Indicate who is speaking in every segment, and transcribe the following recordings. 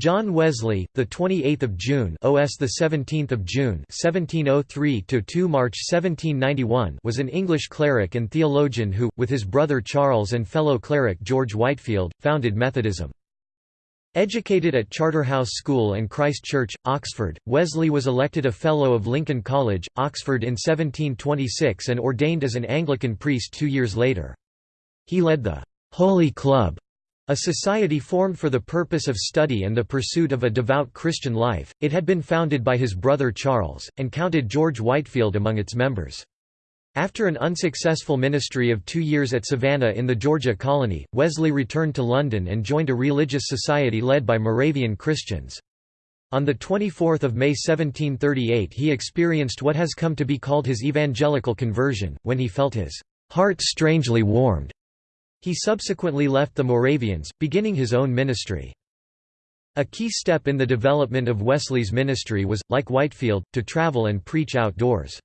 Speaker 1: John Wesley, the 28th of June, OS the 17th of June, 1703 to 2 March 1791, was an English cleric and theologian who, with his brother Charles and fellow cleric George Whitefield, founded Methodism. Educated at Charterhouse School and Christ Church, Oxford, Wesley was elected a Fellow of Lincoln College, Oxford in 1726 and ordained as an Anglican priest two years later. He led the Holy Club a society formed for the purpose of study and the pursuit of a devout Christian life, it had been founded by his brother Charles, and counted George Whitefield among its members. After an unsuccessful ministry of two years at Savannah in the Georgia colony, Wesley returned to London and joined a religious society led by Moravian Christians. On 24 May 1738 he experienced what has come to be called his evangelical conversion, when he felt his heart strangely warmed he subsequently left the Moravians, beginning his own ministry. A key step in the development of Wesley's ministry was, like Whitefield, to travel and preach outdoors.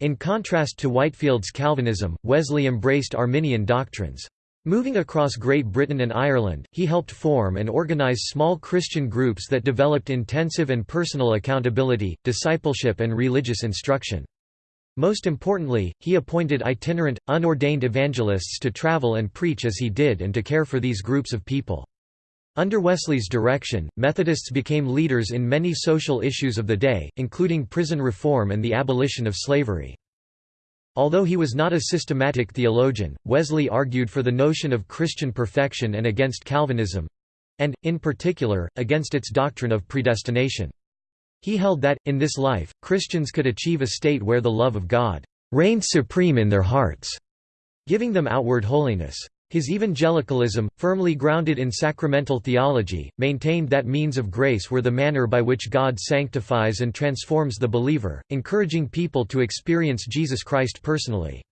Speaker 1: In contrast to Whitefield's Calvinism, Wesley embraced Arminian doctrines. Moving across Great Britain and Ireland, he helped form and organize small Christian groups that developed intensive and personal accountability, discipleship and religious instruction. Most importantly, he appointed itinerant, unordained evangelists to travel and preach as he did and to care for these groups of people. Under Wesley's direction, Methodists became leaders in many social issues of the day, including prison reform and the abolition of slavery. Although he was not a systematic theologian, Wesley argued for the notion of Christian perfection and against Calvinism—and, in particular, against its doctrine of predestination. He held that, in this life, Christians could achieve a state where the love of God reigned supreme in their hearts, giving them outward holiness. His evangelicalism, firmly grounded in sacramental theology, maintained that means of grace were the manner by which God sanctifies and transforms the believer, encouraging people to experience Jesus Christ personally.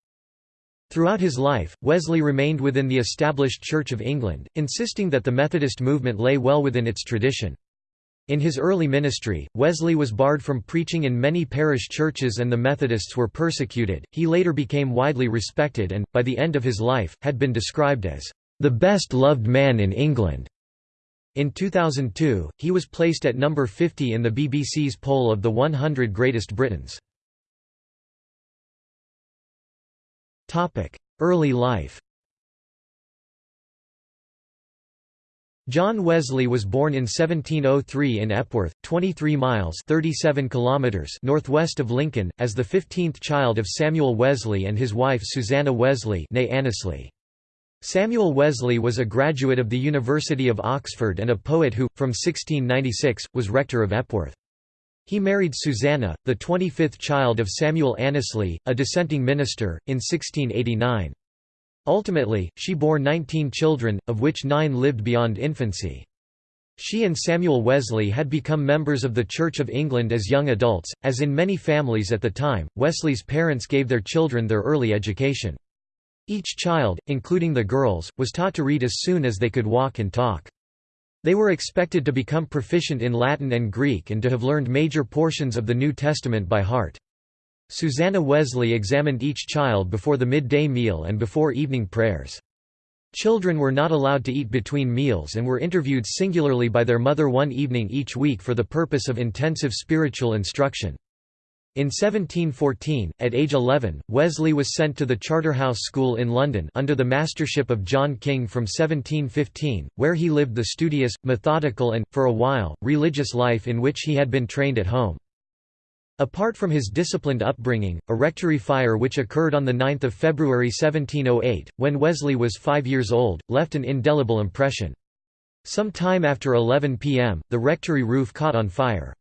Speaker 1: Throughout his life, Wesley remained within the established Church of England, insisting that the Methodist movement lay well within its tradition. In his early ministry, Wesley was barred from preaching in many parish churches and the Methodists were persecuted. He later became widely respected and, by the end of his life, had been described as the best loved man in England. In 2002, he was placed at number 50 in the BBC's poll of the 100 Greatest Britons. Early life John Wesley was born in 1703 in Epworth, 23 miles 37 kilometers northwest of Lincoln, as the 15th child of Samuel Wesley and his wife Susanna Wesley. Samuel Wesley was a graduate of the University of Oxford and a poet who, from 1696, was rector of Epworth. He married Susanna, the 25th child of Samuel Annesley, a dissenting minister, in 1689. Ultimately, she bore 19 children, of which nine lived beyond infancy. She and Samuel Wesley had become members of the Church of England as young adults. As in many families at the time, Wesley's parents gave their children their early education. Each child, including the girls, was taught to read as soon as they could walk and talk. They were expected to become proficient in Latin and Greek and to have learned major portions of the New Testament by heart. Susanna Wesley examined each child before the midday meal and before evening prayers. Children were not allowed to eat between meals and were interviewed singularly by their mother one evening each week for the purpose of intensive spiritual instruction. In 1714, at age 11, Wesley was sent to the Charterhouse School in London under the mastership of John King from 1715, where he lived the studious, methodical and, for a while, religious life in which he had been trained at home. Apart from his disciplined upbringing, a rectory fire which occurred on 9 February 1708, when Wesley was five years old, left an indelible impression. Some time after 11 p.m., the rectory roof caught on fire.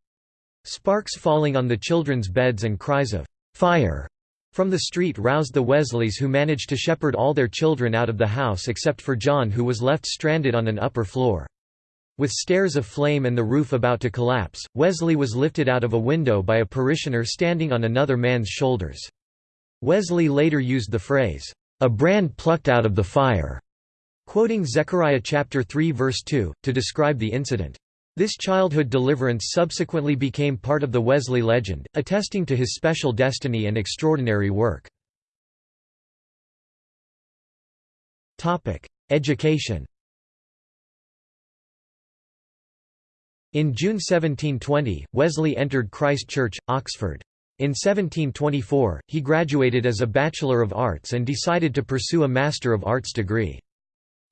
Speaker 1: Sparks falling on the children's beds and cries of "'Fire!' from the street roused the Wesleys who managed to shepherd all their children out of the house except for John who was left stranded on an upper floor. With stairs of flame and the roof about to collapse, Wesley was lifted out of a window by a parishioner standing on another man's shoulders. Wesley later used the phrase, "...a brand plucked out of the fire", quoting Zechariah chapter 3 verse 2, to describe the incident. This childhood deliverance subsequently became part of the Wesley legend, attesting to his special destiny and extraordinary work. Education In June 1720, Wesley entered Christ Church, Oxford. In 1724, he graduated as a Bachelor of Arts and decided to pursue a Master of Arts degree.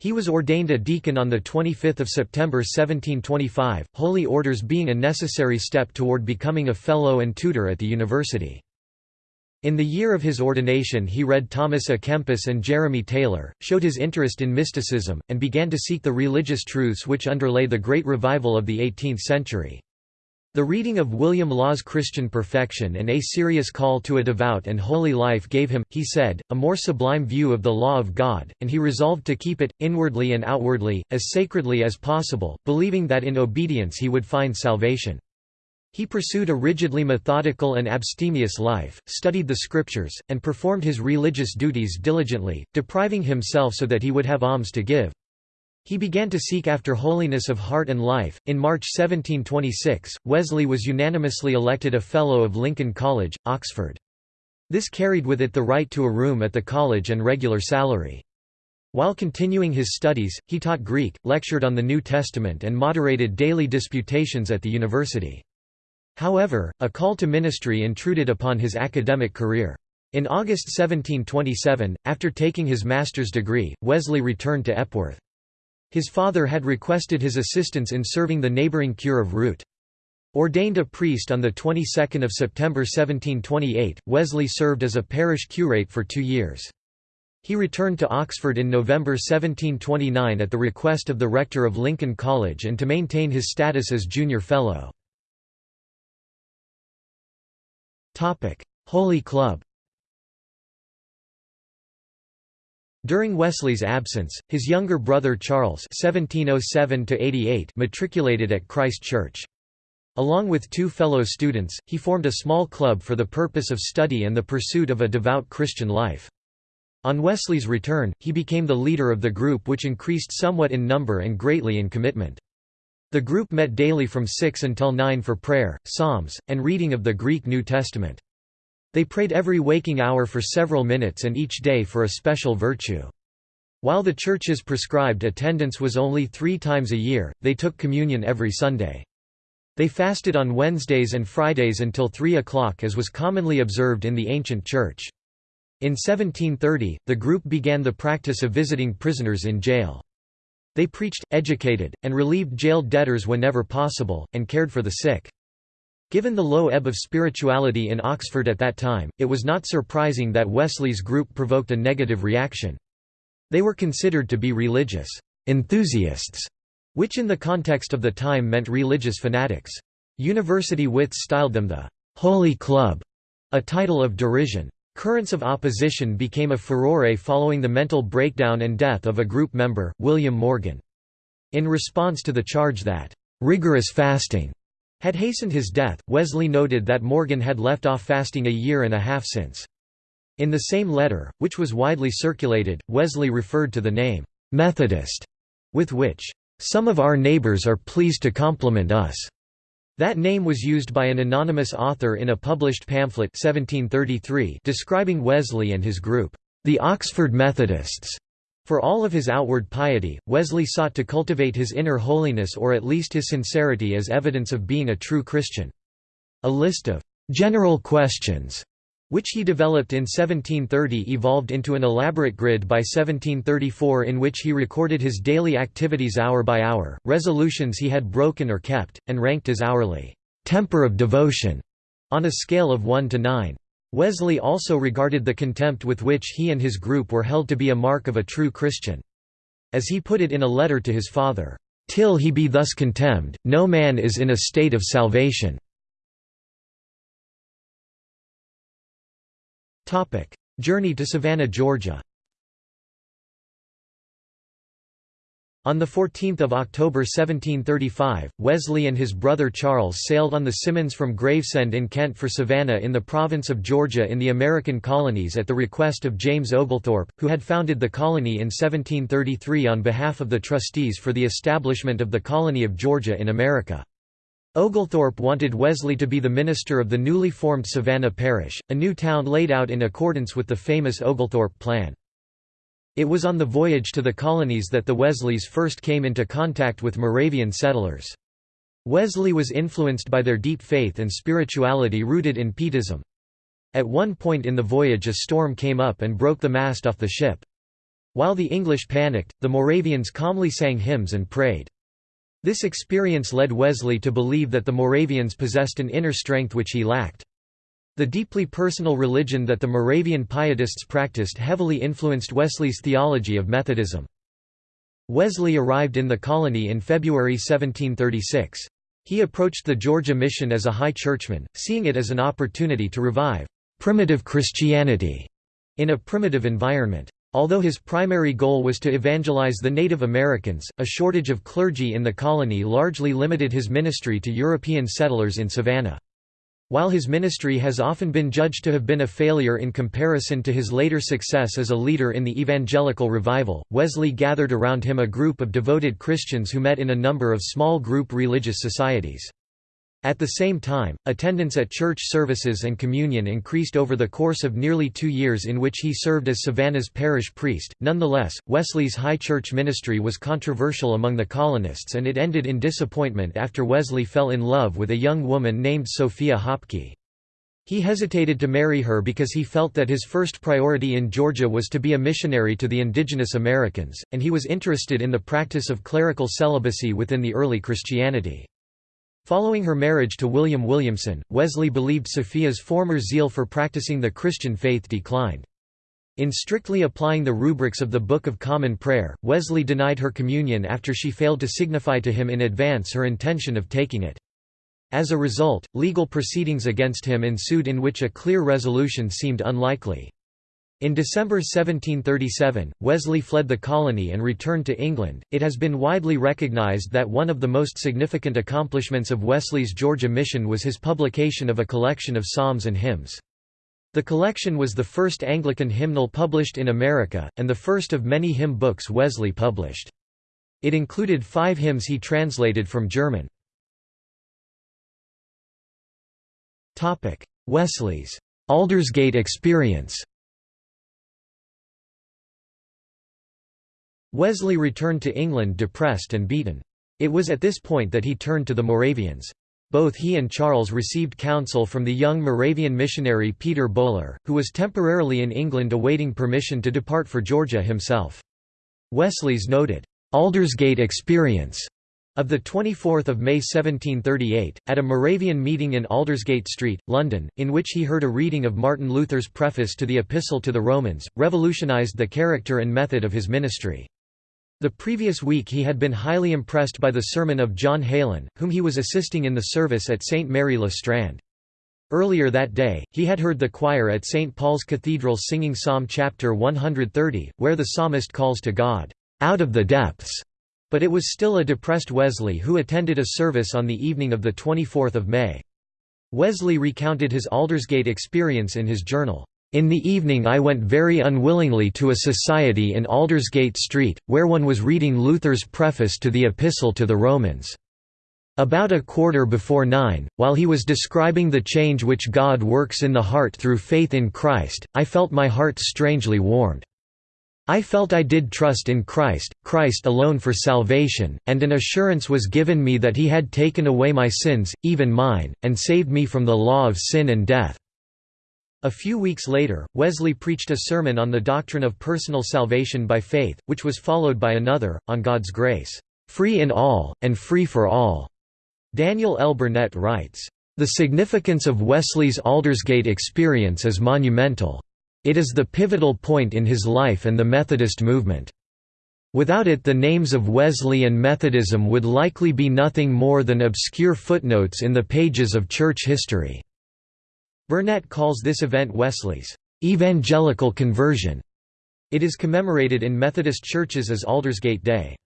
Speaker 1: He was ordained a deacon on 25 September 1725, holy orders being a necessary step toward becoming a fellow and tutor at the university. In the year of his ordination he read Thomas à Kempis and Jeremy Taylor, showed his interest in mysticism, and began to seek the religious truths which underlay the great revival of the 18th century. The reading of William Law's Christian Perfection and a serious call to a devout and holy life gave him, he said, a more sublime view of the law of God, and he resolved to keep it, inwardly and outwardly, as sacredly as possible, believing that in obedience he would find salvation. He pursued a rigidly methodical and abstemious life, studied the scriptures, and performed his religious duties diligently, depriving himself so that he would have alms to give. He began to seek after holiness of heart and life. In March 1726, Wesley was unanimously elected a Fellow of Lincoln College, Oxford. This carried with it the right to a room at the college and regular salary. While continuing his studies, he taught Greek, lectured on the New Testament and moderated daily disputations at the university. However, a call to ministry intruded upon his academic career. In August 1727, after taking his master's degree, Wesley returned to Epworth. His father had requested his assistance in serving the neighbouring cure of Wroot. Ordained a priest on the 22nd of September 1728, Wesley served as a parish curate for two years. He returned to Oxford in November 1729 at the request of the rector of Lincoln College and to maintain his status as junior fellow. Holy Club During Wesley's absence, his younger brother Charles (1707–88) matriculated at Christ Church. Along with two fellow students, he formed a small club for the purpose of study and the pursuit of a devout Christian life. On Wesley's return, he became the leader of the group which increased somewhat in number and greatly in commitment. The group met daily from 6 until 9 for prayer, psalms, and reading of the Greek New Testament. They prayed every waking hour for several minutes and each day for a special virtue. While the church's prescribed attendance was only three times a year, they took communion every Sunday. They fasted on Wednesdays and Fridays until 3 o'clock as was commonly observed in the ancient church. In 1730, the group began the practice of visiting prisoners in jail. They preached, educated, and relieved jailed debtors whenever possible, and cared for the sick. Given the low ebb of spirituality in Oxford at that time, it was not surprising that Wesley's group provoked a negative reaction. They were considered to be religious enthusiasts, which in the context of the time meant religious fanatics. University wits styled them the Holy Club, a title of derision. Currents of opposition became a furore following the mental breakdown and death of a group member, William Morgan. In response to the charge that rigorous fasting had hastened his death, Wesley noted that Morgan had left off fasting a year and a half since. In the same letter, which was widely circulated, Wesley referred to the name, "'Methodist' with which, "'some of our neighbors are pleased to compliment us' That name was used by an anonymous author in a published pamphlet 1733 describing Wesley and his group, "'the Oxford Methodists' For all of his outward piety, Wesley sought to cultivate his inner holiness or at least his sincerity as evidence of being a true Christian. A list of «general questions» which he developed in 1730 evolved into an elaborate grid by 1734 in which he recorded his daily activities hour by hour, resolutions he had broken or kept, and ranked his hourly «temper of devotion» on a scale of 1 to 9. Wesley also regarded the contempt with which he and his group were held to be a mark of a true Christian. As he put it in a letter to his father, "...till he be thus contemned, no man is in a state of salvation." Journey to Savannah, Georgia On 14 October 1735, Wesley and his brother Charles sailed on the Simmonds from Gravesend in Kent for Savannah in the province of Georgia in the American colonies at the request of James Oglethorpe, who had founded the colony in 1733 on behalf of the trustees for the establishment of the colony of Georgia in America. Oglethorpe wanted Wesley to be the minister of the newly formed Savannah Parish, a new town laid out in accordance with the famous Oglethorpe Plan. It was on the voyage to the colonies that the Wesleys first came into contact with Moravian settlers. Wesley was influenced by their deep faith and spirituality rooted in Pietism. At one point in the voyage a storm came up and broke the mast off the ship. While the English panicked, the Moravians calmly sang hymns and prayed. This experience led Wesley to believe that the Moravians possessed an inner strength which he lacked. The deeply personal religion that the Moravian Pietists practiced heavily influenced Wesley's theology of Methodism. Wesley arrived in the colony in February 1736. He approached the Georgia mission as a high churchman, seeing it as an opportunity to revive primitive Christianity in a primitive environment. Although his primary goal was to evangelize the Native Americans, a shortage of clergy in the colony largely limited his ministry to European settlers in Savannah. While his ministry has often been judged to have been a failure in comparison to his later success as a leader in the evangelical revival, Wesley gathered around him a group of devoted Christians who met in a number of small group religious societies. At the same time, attendance at church services and communion increased over the course of nearly two years in which he served as Savannah's parish priest. Nonetheless, Wesley's high church ministry was controversial among the colonists and it ended in disappointment after Wesley fell in love with a young woman named Sophia Hopkey. He hesitated to marry her because he felt that his first priority in Georgia was to be a missionary to the indigenous Americans, and he was interested in the practice of clerical celibacy within the early Christianity. Following her marriage to William Williamson, Wesley believed Sophia's former zeal for practicing the Christian faith declined. In strictly applying the rubrics of the Book of Common Prayer, Wesley denied her communion after she failed to signify to him in advance her intention of taking it. As a result, legal proceedings against him ensued in which a clear resolution seemed unlikely. In December 1737, Wesley fled the colony and returned to England. It has been widely recognized that one of the most significant accomplishments of Wesley's Georgia mission was his publication of a collection of psalms and hymns. The collection was the first Anglican hymnal published in America, and the first of many hymn books Wesley published. It included five hymns he translated from German. Wesley's Aldersgate experience Wesley returned to England depressed and beaten. It was at this point that he turned to the Moravians. Both he and Charles received counsel from the young Moravian missionary Peter Böhler, who was temporarily in England awaiting permission to depart for Georgia himself. Wesley's noted, "'Aldersgate Experience' of 24 May 1738, at a Moravian meeting in Aldersgate Street, London, in which he heard a reading of Martin Luther's preface to the Epistle to the Romans, revolutionized the character and method of his ministry. The previous week he had been highly impressed by the sermon of John Heylin, whom he was assisting in the service at St. Mary le Strand. Earlier that day, he had heard the choir at St. Paul's Cathedral singing Psalm chapter 130, where the psalmist calls to God, "...out of the depths." But it was still a depressed Wesley who attended a service on the evening of 24 May. Wesley recounted his Aldersgate experience in his journal. In the evening I went very unwillingly to a society in Aldersgate Street, where one was reading Luther's preface to the Epistle to the Romans. About a quarter before nine, while he was describing the change which God works in the heart through faith in Christ, I felt my heart strangely warmed. I felt I did trust in Christ, Christ alone for salvation, and an assurance was given me that he had taken away my sins, even mine, and saved me from the law of sin and death. A few weeks later, Wesley preached a sermon on the doctrine of personal salvation by faith, which was followed by another, on God's grace, "...free in all, and free for all." Daniel L. Burnett writes, "...the significance of Wesley's Aldersgate experience is monumental. It is the pivotal point in his life and the Methodist movement. Without it the names of Wesley and Methodism would likely be nothing more than obscure footnotes in the pages of church history." Burnett calls this event Wesley's evangelical conversion. It is commemorated in Methodist churches as Aldersgate Day.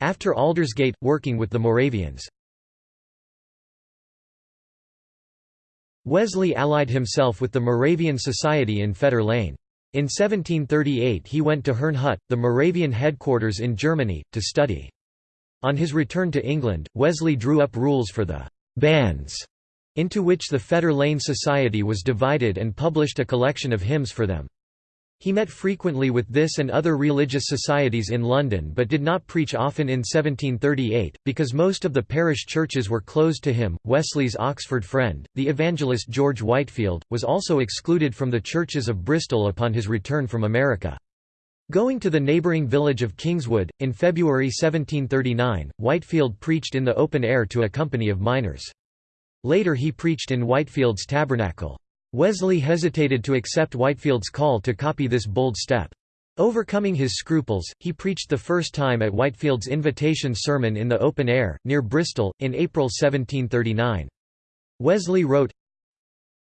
Speaker 1: After Aldersgate, working with the Moravians Wesley allied himself with the Moravian Society in Fetter Lane. In 1738 he went to Herrnhut, the Moravian headquarters in Germany, to study. On his return to England, Wesley drew up rules for the «bands», into which the Fetter Lane Society was divided and published a collection of hymns for them. He met frequently with this and other religious societies in London but did not preach often in 1738, because most of the parish churches were closed to him. Wesley's Oxford friend, the evangelist George Whitefield, was also excluded from the churches of Bristol upon his return from America. Going to the neighbouring village of Kingswood, in February 1739, Whitefield preached in the open air to a company of miners. Later he preached in Whitefield's tabernacle. Wesley hesitated to accept Whitefield's call to copy this bold step. Overcoming his scruples, he preached the first time at Whitefield's invitation sermon in the open air, near Bristol, in April 1739. Wesley wrote,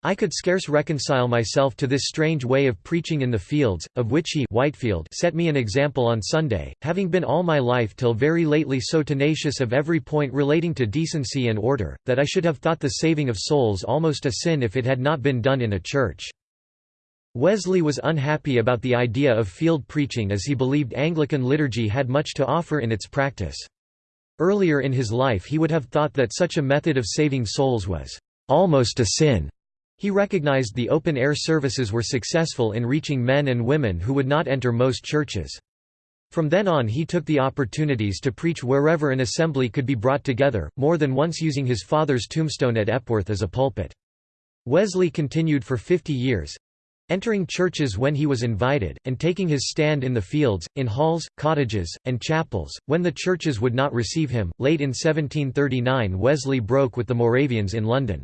Speaker 1: I could scarce reconcile myself to this strange way of preaching in the fields, of which he Whitefield set me an example on Sunday, having been all my life till very lately so tenacious of every point relating to decency and order, that I should have thought the saving of souls almost a sin if it had not been done in a church. Wesley was unhappy about the idea of field preaching as he believed Anglican liturgy had much to offer in its practice. Earlier in his life he would have thought that such a method of saving souls was almost a sin. He recognized the open-air services were successful in reaching men and women who would not enter most churches. From then on he took the opportunities to preach wherever an assembly could be brought together, more than once using his father's tombstone at Epworth as a pulpit. Wesley continued for 50 years, entering churches when he was invited, and taking his stand in the fields, in halls, cottages, and chapels, when the churches would not receive him. Late in 1739 Wesley broke with the Moravians in London.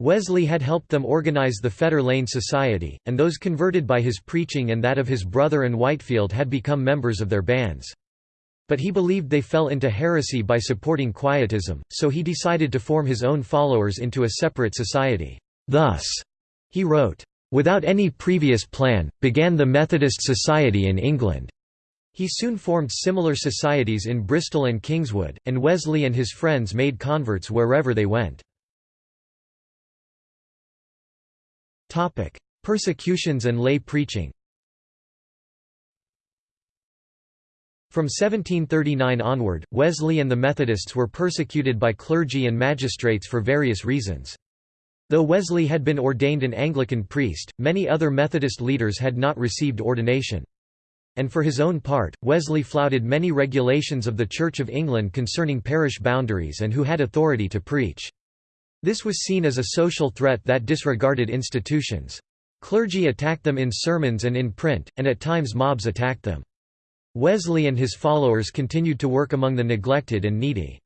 Speaker 1: Wesley had helped them organize the Fetter Lane Society, and those converted by his preaching and that of his brother and Whitefield had become members of their bands. But he believed they fell into heresy by supporting Quietism, so he decided to form his own followers into a separate society. Thus, he wrote, "...without any previous plan, began the Methodist Society in England." He soon formed similar societies in Bristol and Kingswood, and Wesley and his friends made converts wherever they went. Persecutions and lay preaching From 1739 onward, Wesley and the Methodists were persecuted by clergy and magistrates for various reasons. Though Wesley had been ordained an Anglican priest, many other Methodist leaders had not received ordination. And for his own part, Wesley flouted many regulations of the Church of England concerning parish boundaries and who had authority to preach. This was seen as a social threat that disregarded institutions. Clergy attacked them in sermons and in print, and at times mobs attacked them. Wesley and his followers continued to work among the neglected and needy.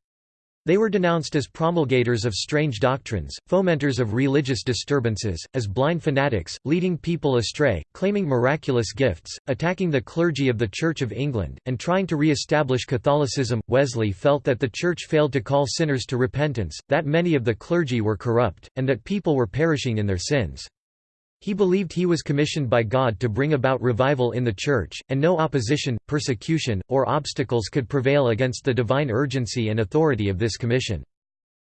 Speaker 1: They were denounced as promulgators of strange doctrines, fomenters of religious disturbances, as blind fanatics, leading people astray, claiming miraculous gifts, attacking the clergy of the Church of England, and trying to re-establish Catholicism. Wesley felt that the Church failed to call sinners to repentance, that many of the clergy were corrupt, and that people were perishing in their sins. He believed he was commissioned by God to bring about revival in the Church, and no opposition, persecution, or obstacles could prevail against the divine urgency and authority of this commission.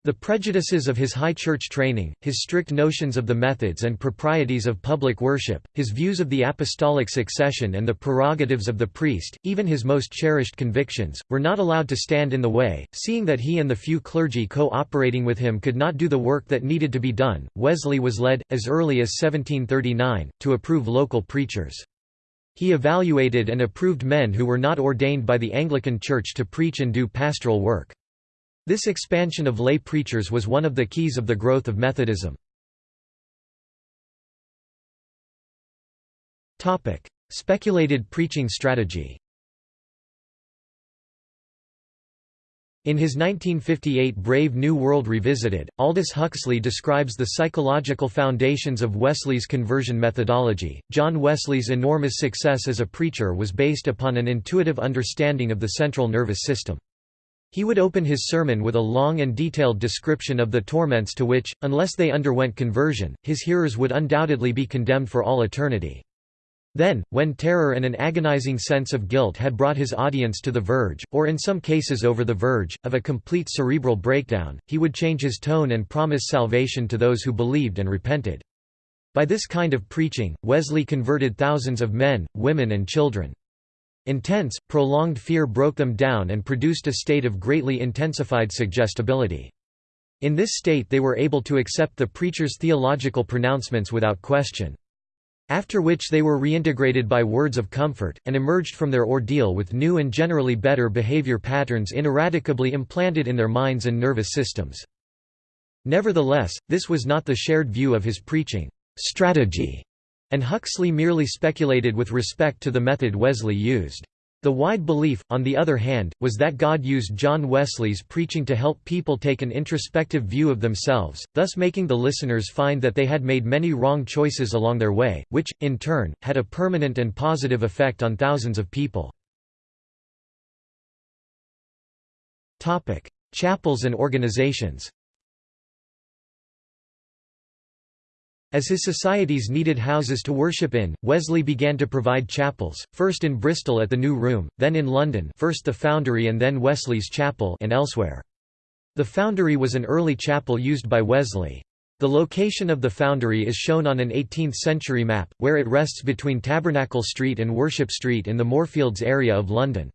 Speaker 1: The prejudices of his high church training, his strict notions of the methods and proprieties of public worship, his views of the apostolic succession and the prerogatives of the priest, even his most cherished convictions, were not allowed to stand in the way. Seeing that he and the few clergy co-operating with him could not do the work that needed to be done, Wesley was led, as early as 1739, to approve local preachers. He evaluated and approved men who were not ordained by the Anglican Church to preach and do pastoral work. This expansion of lay preachers was one of the keys of the growth of Methodism. Speculated preaching strategy In his 1958 Brave New World Revisited, Aldous Huxley describes the psychological foundations of Wesley's conversion methodology. John Wesley's enormous success as a preacher was based upon an intuitive understanding of the central nervous system. He would open his sermon with a long and detailed description of the torments to which, unless they underwent conversion, his hearers would undoubtedly be condemned for all eternity. Then, when terror and an agonizing sense of guilt had brought his audience to the verge, or in some cases over the verge, of a complete cerebral breakdown, he would change his tone and promise salvation to those who believed and repented. By this kind of preaching, Wesley converted thousands of men, women and children. Intense, prolonged fear broke them down and produced a state of greatly intensified suggestibility. In this state they were able to accept the preacher's theological pronouncements without question. After which they were reintegrated by words of comfort, and emerged from their ordeal with new and generally better behavior patterns ineradicably implanted in their minds and nervous systems. Nevertheless, this was not the shared view of his preaching strategy, and Huxley merely speculated with respect to the method Wesley used. The wide belief, on the other hand, was that God used John Wesley's preaching to help people take an introspective view of themselves, thus making the listeners find that they had made many wrong choices along their way, which, in turn, had a permanent and positive effect on thousands of people. Chapels and organizations As his societies needed houses to worship in, Wesley began to provide chapels, first in Bristol at the New Room, then in London first the Foundry and then Wesley's Chapel and elsewhere. The Foundry was an early chapel used by Wesley. The location of the Foundry is shown on an 18th-century map, where it rests between Tabernacle Street and Worship Street in the Moorfields area of London.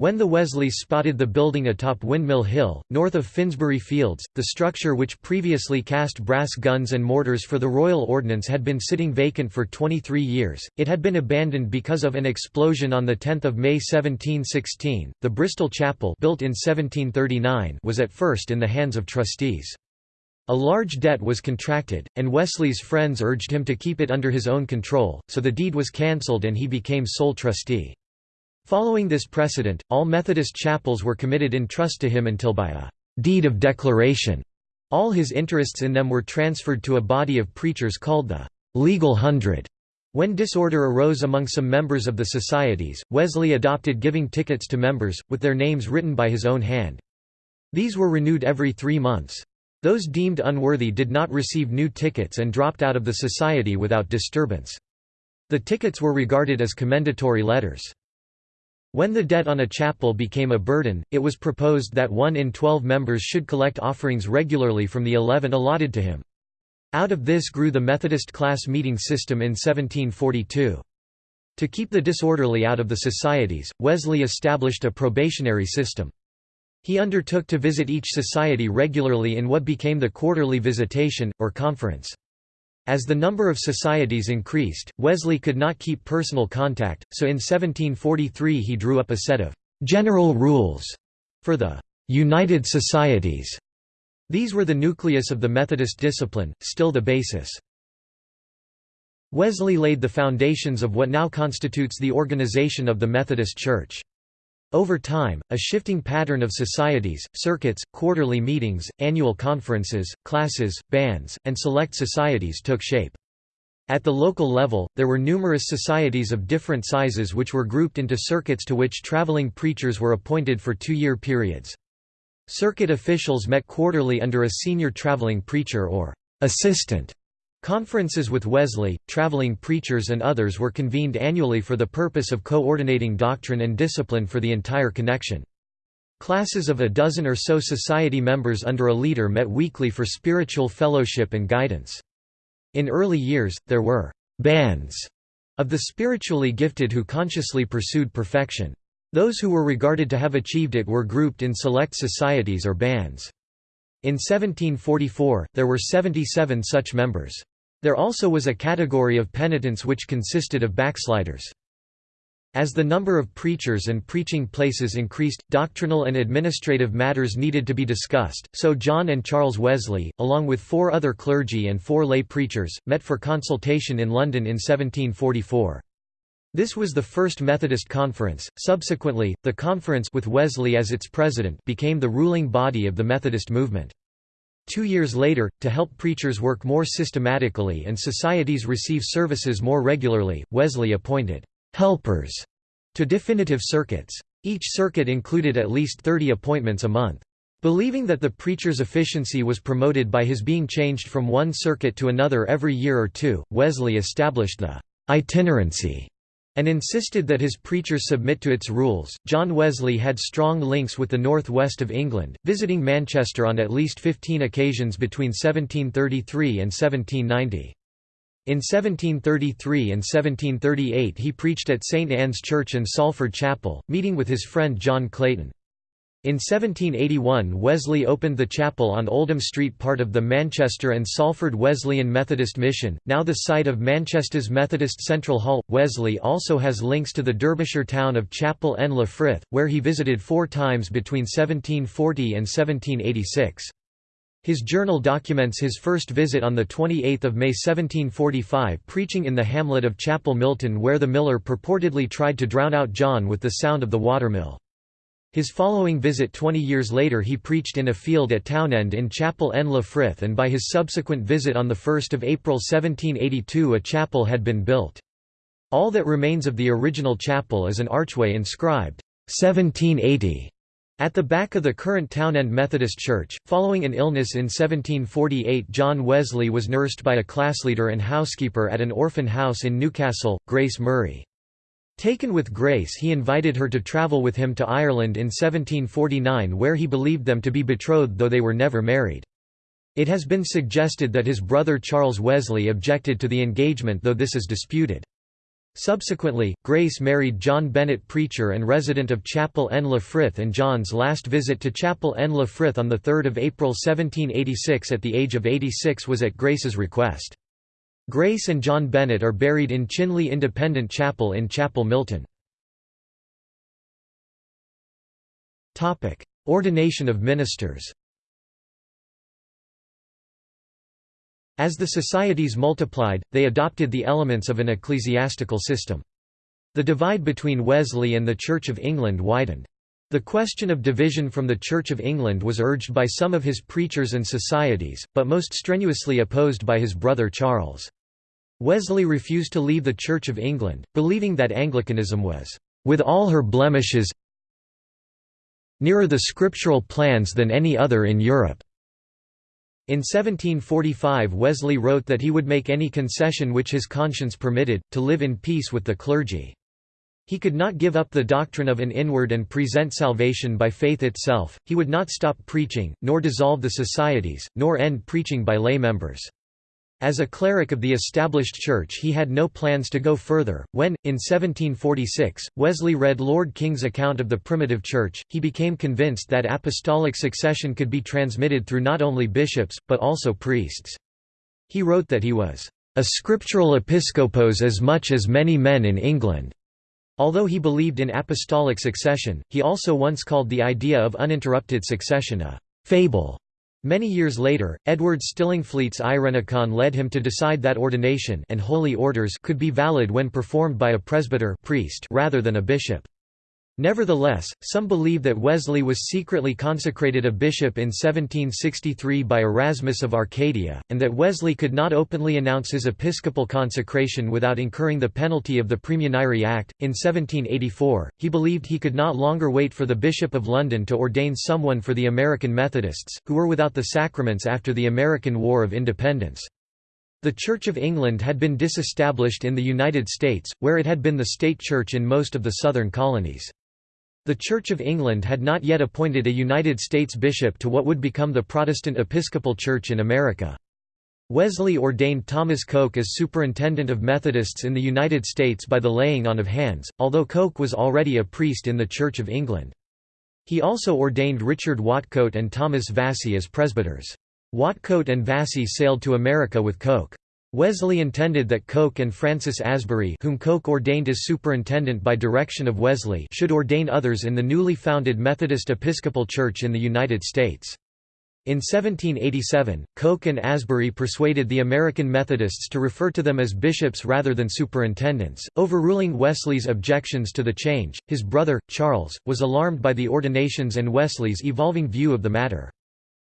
Speaker 1: When the Wesleys spotted the building atop Windmill Hill, north of Finsbury Fields, the structure which previously cast brass guns and mortars for the Royal Ordnance had been sitting vacant for 23 years. It had been abandoned because of an explosion on 10 May 1716. The Bristol Chapel built in 1739 was at first in the hands of trustees. A large debt was contracted, and Wesley's friends urged him to keep it under his own control, so the deed was cancelled and he became sole trustee. Following this precedent, all Methodist chapels were committed in trust to him until by a «deed of declaration» all his interests in them were transferred to a body of preachers called the «Legal Hundred». When disorder arose among some members of the societies, Wesley adopted giving tickets to members, with their names written by his own hand. These were renewed every three months. Those deemed unworthy did not receive new tickets and dropped out of the society without disturbance. The tickets were regarded as commendatory letters. When the debt on a chapel became a burden, it was proposed that one in twelve members should collect offerings regularly from the eleven allotted to him. Out of this grew the Methodist class meeting system in 1742. To keep the disorderly out of the societies, Wesley established a probationary system. He undertook to visit each society regularly in what became the quarterly visitation, or conference. As the number of societies increased, Wesley could not keep personal contact, so in 1743 he drew up a set of «general rules» for the «United Societies». These were the nucleus of the Methodist discipline, still the basis. Wesley laid the foundations of what now constitutes the organization of the Methodist Church. Over time, a shifting pattern of societies, circuits, quarterly meetings, annual conferences, classes, bands, and select societies took shape. At the local level, there were numerous societies of different sizes which were grouped into circuits to which traveling preachers were appointed for two-year periods. Circuit officials met quarterly under a senior traveling preacher or assistant Conferences with Wesley, traveling preachers and others were convened annually for the purpose of coordinating doctrine and discipline for the entire connection. Classes of a dozen or so society members under a leader met weekly for spiritual fellowship and guidance. In early years, there were «bands» of the spiritually gifted who consciously pursued perfection. Those who were regarded to have achieved it were grouped in select societies or bands. In 1744, there were 77 such members. There also was a category of penitents which consisted of backsliders. As the number of preachers and preaching places increased, doctrinal and administrative matters needed to be discussed, so John and Charles Wesley, along with four other clergy and four lay preachers, met for consultation in London in 1744. This was the first Methodist conference. Subsequently, the conference with Wesley as its president became the ruling body of the Methodist movement. Two years later, to help preachers work more systematically and societies receive services more regularly, Wesley appointed «helpers» to definitive circuits. Each circuit included at least 30 appointments a month. Believing that the preacher's efficiency was promoted by his being changed from one circuit to another every year or two, Wesley established the itinerancy and insisted that his preachers submit to its rules. John Wesley had strong links with the northwest of England, visiting Manchester on at least 15 occasions between 1733 and 1790. In 1733 and 1738 he preached at St Anne's Church and Salford Chapel, meeting with his friend John Clayton. In 1781 Wesley opened the chapel on Oldham Street part of the Manchester and Salford Wesleyan Methodist Mission, now the site of Manchester's Methodist Central Hall. Wesley also has links to the Derbyshire town of Chapel en le Frith, where he visited four times between 1740 and 1786. His journal documents his first visit on 28 May 1745 preaching in the hamlet of Chapel Milton where the miller purportedly tried to drown out John with the sound of the watermill. His following visit 20 years later he preached in a field at Townend in Chapel en le Frith and by his subsequent visit on 1 April 1782 a chapel had been built. All that remains of the original chapel is an archway inscribed, 1780, at the back of the current Townend Methodist Church. Following an illness in 1748 John Wesley was nursed by a classleader and housekeeper at an orphan house in Newcastle, Grace Murray. Taken with Grace he invited her to travel with him to Ireland in 1749 where he believed them to be betrothed though they were never married. It has been suggested that his brother Charles Wesley objected to the engagement though this is disputed. Subsequently, Grace married John Bennett preacher and resident of Chapel en la Frith and John's last visit to Chapel en la Frith on 3 April 1786 at the age of 86 was at Grace's request. Grace and John Bennett are buried in Chinley Independent Chapel in Chapel Milton. Ordination of ministers As the societies multiplied, they adopted the elements of an ecclesiastical system. The divide between Wesley and the Church of England widened. The question of division from the Church of England was urged by some of his preachers and societies, but most strenuously opposed by his brother Charles. Wesley refused to leave the Church of England, believing that Anglicanism was, "...with all her blemishes nearer the scriptural plans than any other in Europe." In 1745 Wesley wrote that he would make any concession which his conscience permitted, to live in peace with the clergy. He could not give up the doctrine of an inward and present salvation by faith itself, he would not stop preaching, nor dissolve the societies, nor end preaching by lay members. As a cleric of the established church he had no plans to go further. When, in 1746, Wesley read Lord King's account of the primitive church, he became convinced that apostolic succession could be transmitted through not only bishops, but also priests. He wrote that he was a scriptural episcopos as much as many men in England. Although he believed in apostolic succession, he also once called the idea of uninterrupted succession a fable. Many years later, Edward Stillingfleet's Eirenicon led him to decide that ordination and holy orders could be valid when performed by a presbyter priest rather than a bishop. Nevertheless, some believe that Wesley was secretly consecrated a bishop in 1763 by Erasmus of Arcadia, and that Wesley could not openly announce his episcopal consecration without incurring the penalty of the Praemunire Act. In 1784, he believed he could not longer wait for the Bishop of London to ordain someone for the American Methodists, who were without the sacraments after the American War of Independence. The Church of England had been disestablished in the United States, where it had been the state church in most of the southern colonies. The Church of England had not yet appointed a United States bishop to what would become the Protestant Episcopal Church in America. Wesley ordained Thomas Coke as superintendent of Methodists in the United States by the laying on of hands, although Coke was already a priest in the Church of England. He also ordained Richard Whatcoat and Thomas Vasey as presbyters. Whatcoat and Vasey sailed to America with Coke. Wesley intended that Coke and Francis Asbury whom Coke ordained as superintendent by direction of Wesley should ordain others in the newly founded Methodist Episcopal Church in the United States. In 1787, Coke and Asbury persuaded the American Methodists to refer to them as bishops rather than superintendents, overruling Wesley's objections to the change. His brother, Charles, was alarmed by the ordinations and Wesley's evolving view of the matter.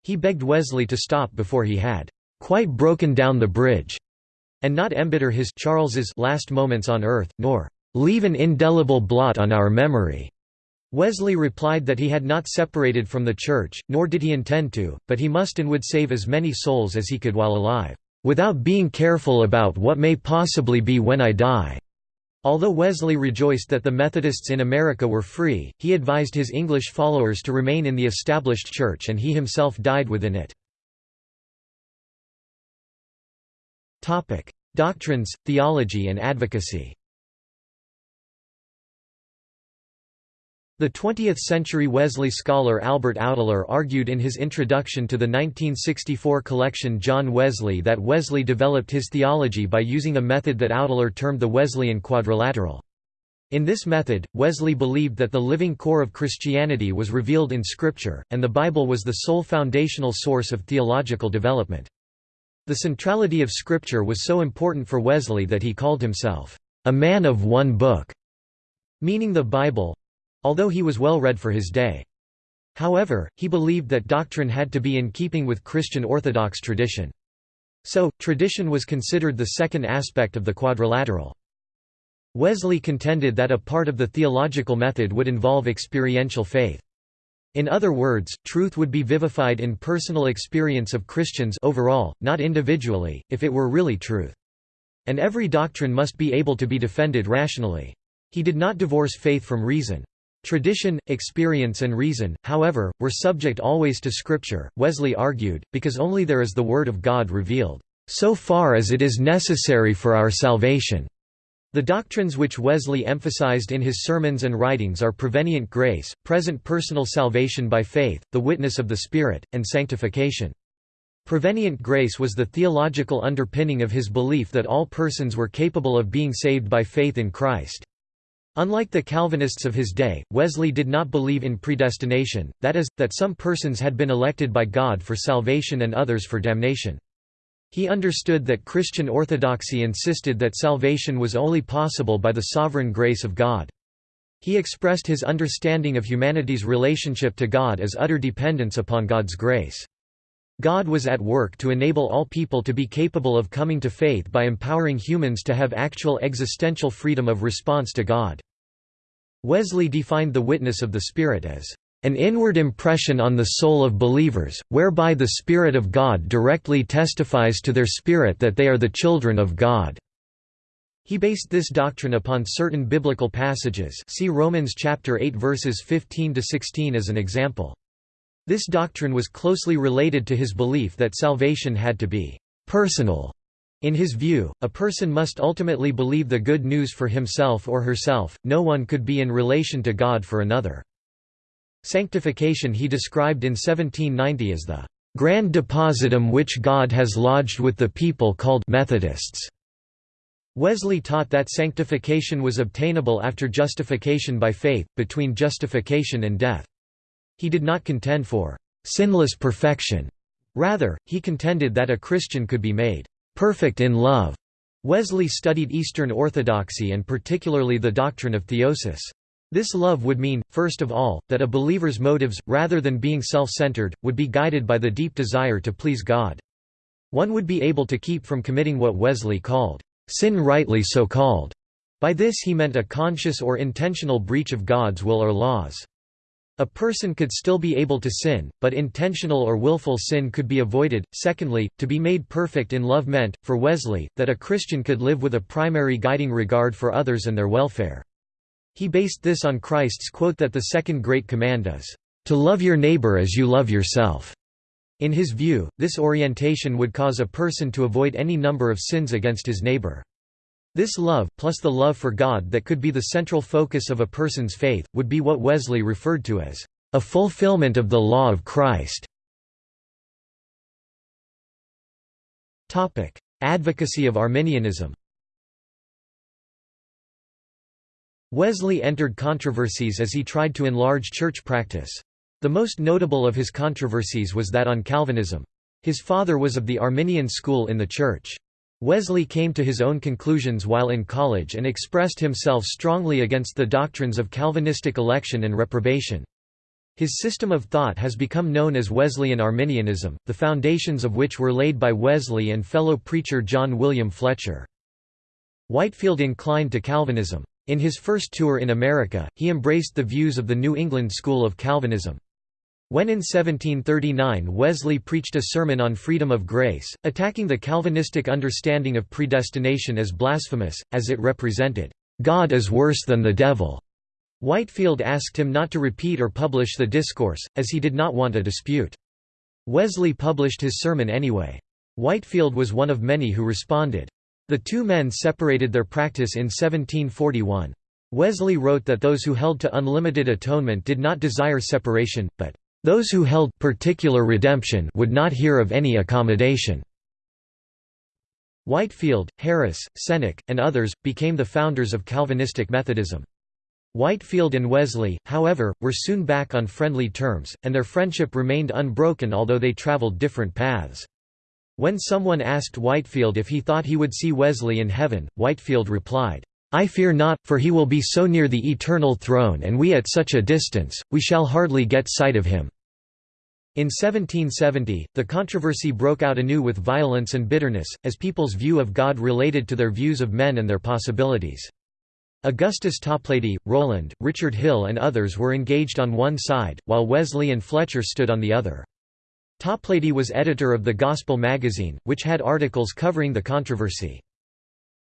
Speaker 1: He begged Wesley to stop before he had quite broken down the bridge, and not embitter his Charles's last moments on earth, nor leave an indelible blot on our memory. Wesley replied that he had not separated from the Church, nor did he intend to, but he must and would save as many souls as he could while alive, "...without being careful about what may possibly be when I die." Although Wesley rejoiced that the Methodists in America were free, he advised his English followers to remain in the established church and he himself died within it. Topic: Doctrines, theology and advocacy. The 20th-century Wesley scholar Albert Outler argued in his introduction to the 1964 collection John Wesley that Wesley developed his theology by using a method that Outler termed the Wesleyan quadrilateral. In this method, Wesley believed that the living core of Christianity was revealed in Scripture, and the Bible was the sole foundational source of theological development. The centrality of Scripture was so important for Wesley that he called himself, "...a man of one book", meaning the Bible, although he was well read for his day. However, he believed that doctrine had to be in keeping with Christian Orthodox tradition. So, tradition was considered the second aspect of the quadrilateral. Wesley contended that a part of the theological method would involve experiential faith. In other words, truth would be vivified in personal experience of Christians overall, not individually, if it were really truth. And every doctrine must be able to be defended rationally. He did not divorce faith from reason. Tradition, experience and reason, however, were subject always to Scripture, Wesley argued, because only there is the Word of God revealed, "...so far as it is necessary for our salvation." The doctrines which Wesley emphasized in his sermons and writings are prevenient grace, present personal salvation by faith, the witness of the Spirit, and sanctification. Prevenient grace was the theological underpinning of his belief that all persons were capable of being saved by faith in Christ. Unlike the Calvinists of his day, Wesley did not believe in predestination, that is, that some persons had been elected by God for salvation and others for damnation. He understood that Christian orthodoxy insisted that salvation was only possible by the sovereign grace of God. He expressed his understanding of humanity's relationship to God as utter dependence upon God's grace. God was at work to enable all people to be capable of coming to faith by empowering humans to have actual existential freedom of response to God. Wesley defined the witness of the Spirit as an inward impression on the soul of believers, whereby the Spirit of God directly testifies to their spirit that they are the children of God." He based this doctrine upon certain biblical passages see Romans chapter 8 verses 15–16 as an example. This doctrine was closely related to his belief that salvation had to be personal. In his view, a person must ultimately believe the good news for himself or herself, no one could be in relation to God for another. Sanctification he described in 1790 as the grand depositum which God has lodged with the people called Methodists. Wesley taught that sanctification was obtainable after justification by faith, between justification and death. He did not contend for sinless perfection. Rather, he contended that a Christian could be made perfect in love. Wesley studied Eastern Orthodoxy and particularly the doctrine of theosis. This love would mean, first of all, that a believer's motives, rather than being self-centered, would be guided by the deep desire to please God. One would be able to keep from committing what Wesley called, "...sin rightly so called." By this he meant a conscious or intentional breach of God's will or laws. A person could still be able to sin, but intentional or willful sin could be avoided. Secondly, to be made perfect in love meant, for Wesley, that a Christian could live with a primary guiding regard for others and their welfare. He based this on Christ's quote that the second great command is, "...to love your neighbor as you love yourself." In his view, this orientation would cause a person to avoid any number of sins against his neighbor. This love, plus the love for God that could be the central focus of a person's faith, would be what Wesley referred to as a fulfillment of the law of Christ. Advocacy of Arminianism Wesley entered controversies as he tried to enlarge church practice. The most notable of his controversies was that on Calvinism. His father was of the Arminian school in the church. Wesley came to his own conclusions while in college and expressed himself strongly against the doctrines of Calvinistic election and reprobation. His system of thought has become known as Wesleyan Arminianism, the foundations of which were laid by Wesley and fellow preacher John William Fletcher. Whitefield inclined to Calvinism. In his first tour in America, he embraced the views of the New England school of Calvinism. When in 1739 Wesley preached a sermon on freedom of grace, attacking the Calvinistic understanding of predestination as blasphemous, as it represented, "...God is worse than the devil." Whitefield asked him not to repeat or publish the discourse, as he did not want a dispute. Wesley published his sermon anyway. Whitefield was one of many who responded. The two men separated their practice in 1741. Wesley wrote that those who held to unlimited atonement did not desire separation, but, "...those who held particular redemption would not hear of any accommodation." Whitefield, Harris, Cennick, and others, became the founders of Calvinistic Methodism. Whitefield and Wesley, however, were soon back on friendly terms, and their friendship remained unbroken although they traveled different paths. When someone asked Whitefield if he thought he would see Wesley in heaven, Whitefield replied, I fear not, for he will be so near the eternal throne and we at such a distance, we shall hardly get sight of him." In 1770, the controversy broke out anew with violence and bitterness, as people's view of God related to their views of men and their possibilities. Augustus Toplady, Rowland, Richard Hill and others were engaged on one side, while Wesley and Fletcher stood on the other. Toplady was editor of the Gospel magazine, which had articles covering the controversy.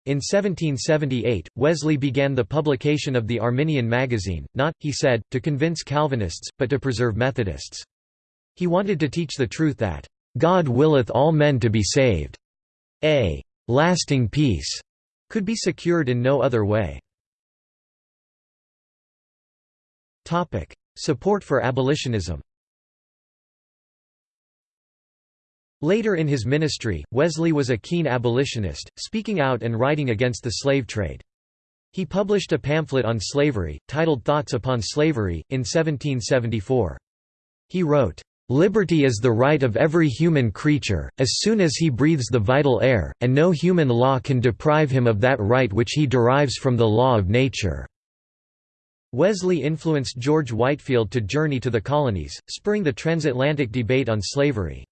Speaker 1: In 1778, Wesley began the publication of the Arminian magazine, not, he said, to convince Calvinists, but to preserve Methodists. He wanted to teach the truth that, "...God willeth all men to be saved. A lasting peace could be secured in no other way." Support for abolitionism. Later in his ministry, Wesley was a keen abolitionist, speaking out and writing against the slave trade. He published a pamphlet on slavery, titled Thoughts Upon Slavery, in 1774. He wrote, "...liberty is the right of every human creature, as soon as he breathes the vital air, and no human law can deprive him of that right which he derives from the law of nature." Wesley influenced George Whitefield to journey to the colonies, spurring the transatlantic debate on slavery.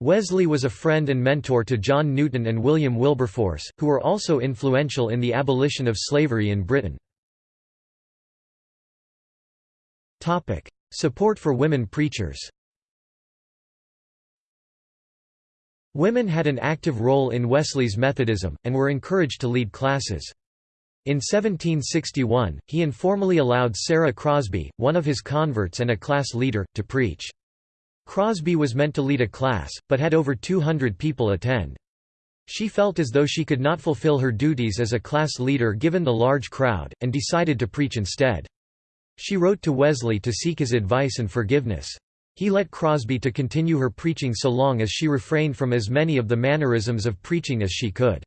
Speaker 1: Wesley was a friend and mentor to John Newton and William Wilberforce, who were also influential in the abolition of slavery in Britain. Support for women preachers Women had an active role in Wesley's Methodism, and were encouraged to lead classes. In 1761, he informally allowed Sarah Crosby, one of his converts and a class leader, to preach. Crosby was meant to lead a class, but had over 200 people attend. She felt as though she could not fulfill her duties as a class leader given the large crowd, and decided to preach instead. She wrote to Wesley to seek his advice and forgiveness. He let Crosby to continue her preaching so long as she refrained from as many of the mannerisms of preaching as she could.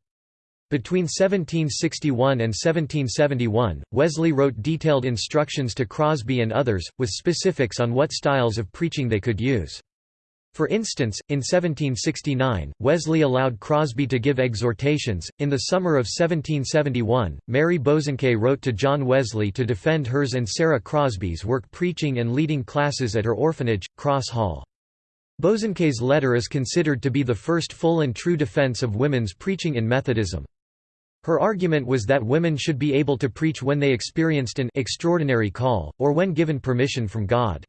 Speaker 1: Between 1761 and 1771, Wesley wrote detailed instructions to Crosby and others, with specifics on what styles of preaching they could use. For instance, in 1769, Wesley allowed Crosby to give exhortations. In the summer of 1771, Mary Bosanquet wrote to John Wesley to defend hers and Sarah Crosby's work preaching and leading classes at her orphanage, Cross Hall. Bosanquet's letter is considered to be the first full and true defense of women's preaching in Methodism. Her argument was that women should be able to preach when they experienced an extraordinary call, or when given permission from God.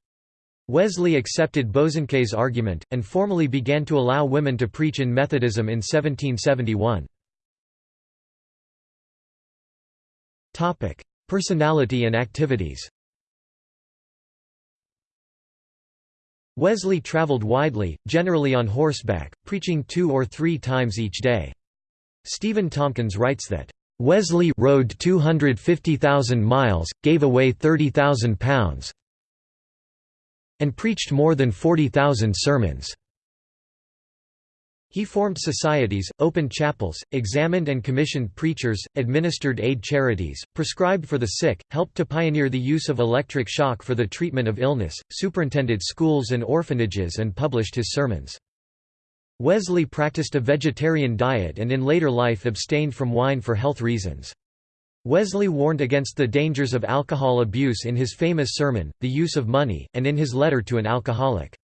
Speaker 1: Wesley accepted Bosanquet's argument, and formally began to allow women to preach in Methodism in 1771. Personality and activities Wesley traveled widely, generally on horseback, preaching two or three times each day. Stephen Tomkins writes that, "...Wesley rode 250,000 miles, gave away 30,000 pounds and preached more than 40,000 sermons." He formed societies, opened chapels, examined and commissioned preachers, administered aid charities, prescribed for the sick, helped to pioneer the use of electric shock for the treatment of illness, superintended schools and orphanages and published his sermons. Wesley practiced a vegetarian diet and in later life abstained from wine for health reasons. Wesley warned against the dangers of alcohol abuse in his famous sermon, The Use of Money, and in his letter to an alcoholic.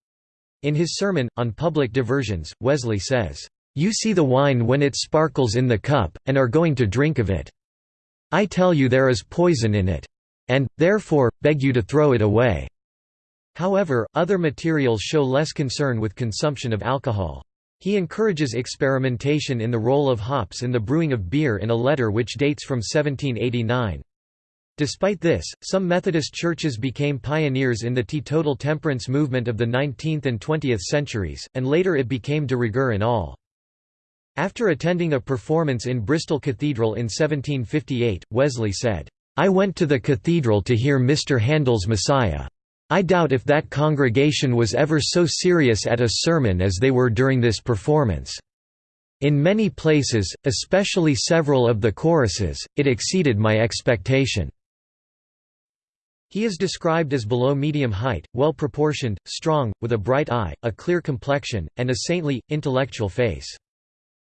Speaker 1: In his sermon, on public diversions, Wesley says, "'You see the wine when it sparkles in the cup, and are going to drink of it. I tell you there is poison in it. And, therefore, beg you to throw it away." However, other materials show less concern with consumption of alcohol. He encourages experimentation in the role of hops in the brewing of beer in a letter which dates from 1789. Despite this, some Methodist churches became pioneers in the teetotal temperance movement of the 19th and 20th centuries, and later it became de rigueur in all. After attending a performance in Bristol Cathedral in 1758, Wesley said, I went to the cathedral to hear Mr. Handel's Messiah. I doubt if that congregation was ever so serious at a sermon as they were during this performance. In many places, especially several of the choruses, it exceeded my expectation." He is described as below medium height, well proportioned, strong, with a bright eye, a clear complexion, and a saintly, intellectual face.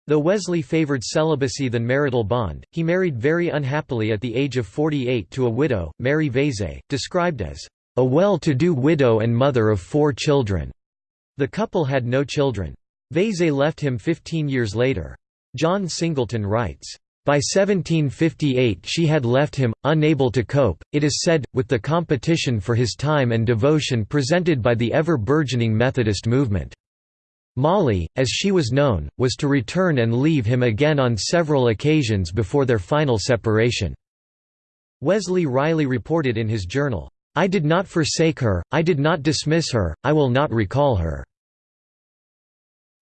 Speaker 1: Though Wesley favored celibacy than marital bond, he married very unhappily at the age of 48 to a widow, Mary Vazeille, described as a well-to-do widow and mother of four children. The couple had no children. Vazeille left him 15 years later. John Singleton writes, by 1758 she had left him, unable to cope, it is said, with the competition for his time and devotion presented by the ever-burgeoning Methodist movement. Molly, as she was known, was to return and leave him again on several occasions before their final separation. Wesley wryly reported in his journal, I did not forsake her, I did not dismiss her, I will not recall her."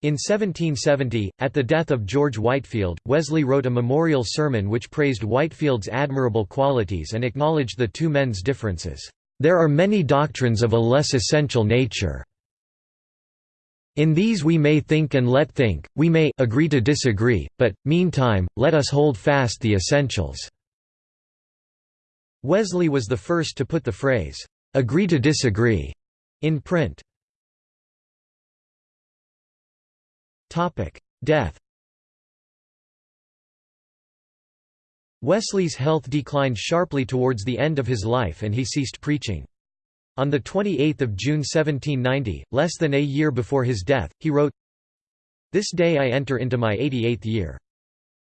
Speaker 1: In 1770, at the death of George Whitefield, Wesley wrote a memorial sermon which praised Whitefield's admirable qualities and acknowledged the two men's differences. There are many doctrines of a less essential nature. In these we may think and let think, we may agree to disagree, but, meantime, let us hold fast the essentials. Wesley was the first to put the phrase, "'agree to disagree' in print. Death Wesley's health declined sharply towards the end of his life and he ceased preaching. On 28 June 1790, less than a year before his death, he wrote, This day I enter into my 88th year.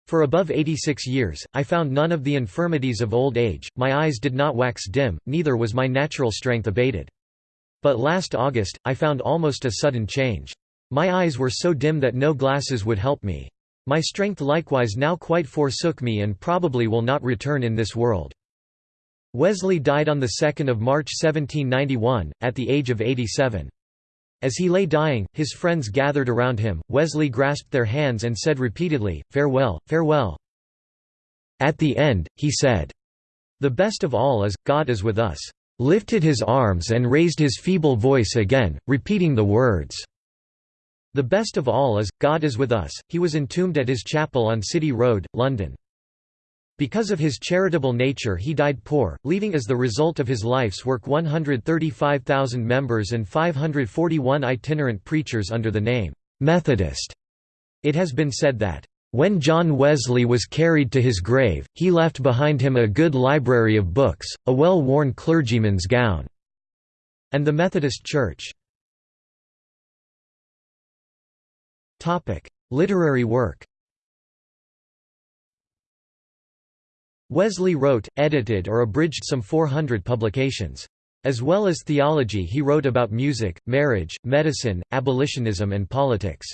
Speaker 1: For above 86 years, I found none of the infirmities of old age, my eyes did not wax dim, neither was my natural strength abated. But last August, I found almost a sudden change. My eyes were so dim that no glasses would help me. My strength likewise now quite forsook me and probably will not return in this world. Wesley died on 2 March 1791, at the age of 87. As he lay dying, his friends gathered around him, Wesley grasped their hands and said repeatedly, Farewell, farewell. At the end, he said, The best of all is, God is with us. Lifted his arms and raised his feeble voice again, repeating the words, The best of all is, God is with us. He was entombed at his chapel on City Road, London. Because of his charitable nature he died poor, leaving as the result of his life's work 135,000 members and 541 itinerant preachers under the name, "'Methodist'". It has been said that, "...when John Wesley was carried to his grave, he left behind him a good library of books, a well-worn clergyman's gown." and the Methodist Church. Literary work Wesley wrote, edited or abridged some 400 publications. As well as theology he wrote about music, marriage, medicine, abolitionism and politics.